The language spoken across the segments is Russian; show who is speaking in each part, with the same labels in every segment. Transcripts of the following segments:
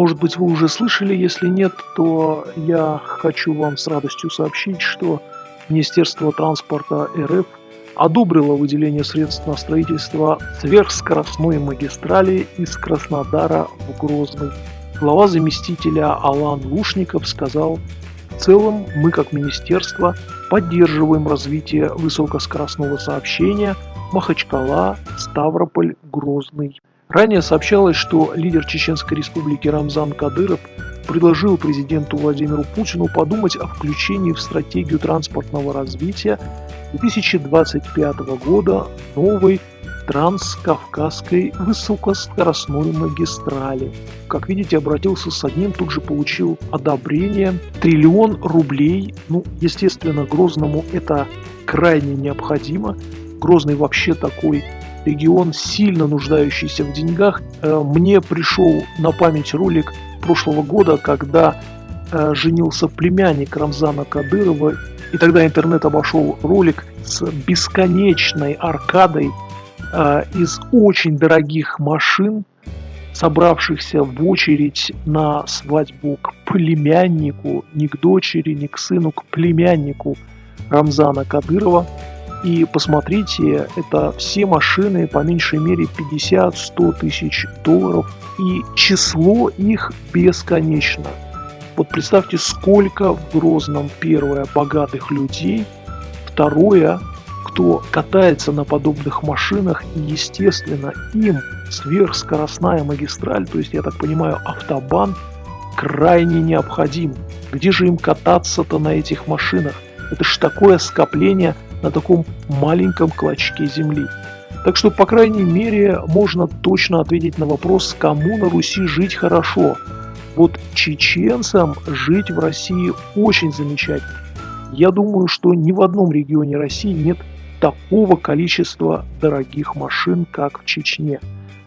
Speaker 1: Может быть, вы уже слышали, если нет, то я хочу вам с радостью сообщить, что Министерство транспорта РФ одобрило выделение средств на строительство сверхскоростной магистрали из Краснодара в Грозный. Глава заместителя Алан Лушников сказал, в целом мы как министерство поддерживаем развитие высокоскоростного сообщения Махачкала, Ставрополь, Грозный. Ранее сообщалось, что лидер Чеченской республики Рамзан Кадыров предложил президенту Владимиру Путину подумать о включении в стратегию транспортного развития 2025 года новой транскавказской высокоскоростной магистрали. Как видите, обратился с одним, тут же получил одобрение. Триллион рублей, ну, естественно, Грозному это крайне необходимо. Грозный вообще такой регион, сильно нуждающийся в деньгах. Э, мне пришел на память ролик прошлого года, когда э, женился племянник Рамзана Кадырова, и тогда интернет обошел ролик с бесконечной аркадой э, из очень дорогих машин, собравшихся в очередь на свадьбу к племяннику, не к дочери, не к сыну, к племяннику Рамзана Кадырова. И посмотрите, это все машины по меньшей мере 50-100 тысяч долларов. И число их бесконечно. Вот представьте, сколько в Грозном, первое, богатых людей, второе, кто катается на подобных машинах, и, естественно, им сверхскоростная магистраль, то есть, я так понимаю, автобан, крайне необходим. Где же им кататься-то на этих машинах? Это ж такое скопление на таком маленьком клочке земли. Так что, по крайней мере, можно точно ответить на вопрос, кому на Руси жить хорошо. Вот чеченцам жить в России очень замечательно. Я думаю, что ни в одном регионе России нет такого количества дорогих машин, как в Чечне.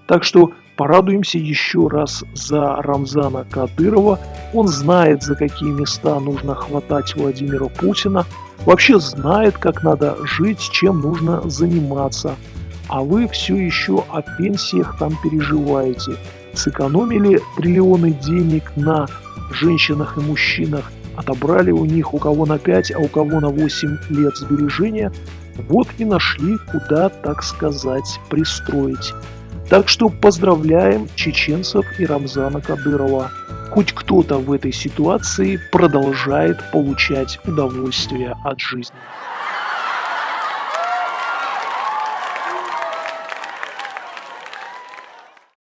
Speaker 1: Так что порадуемся еще раз за Рамзана Кадырова. Он знает, за какие места нужно хватать Владимира Путина – вообще знает, как надо жить, чем нужно заниматься. А вы все еще о пенсиях там переживаете. Сэкономили триллионы денег на женщинах и мужчинах, отобрали у них у кого на 5, а у кого на 8 лет сбережения, вот и нашли, куда, так сказать, пристроить. Так что поздравляем чеченцев и Рамзана Кадырова хоть кто-то в этой ситуации продолжает получать удовольствие от жизни.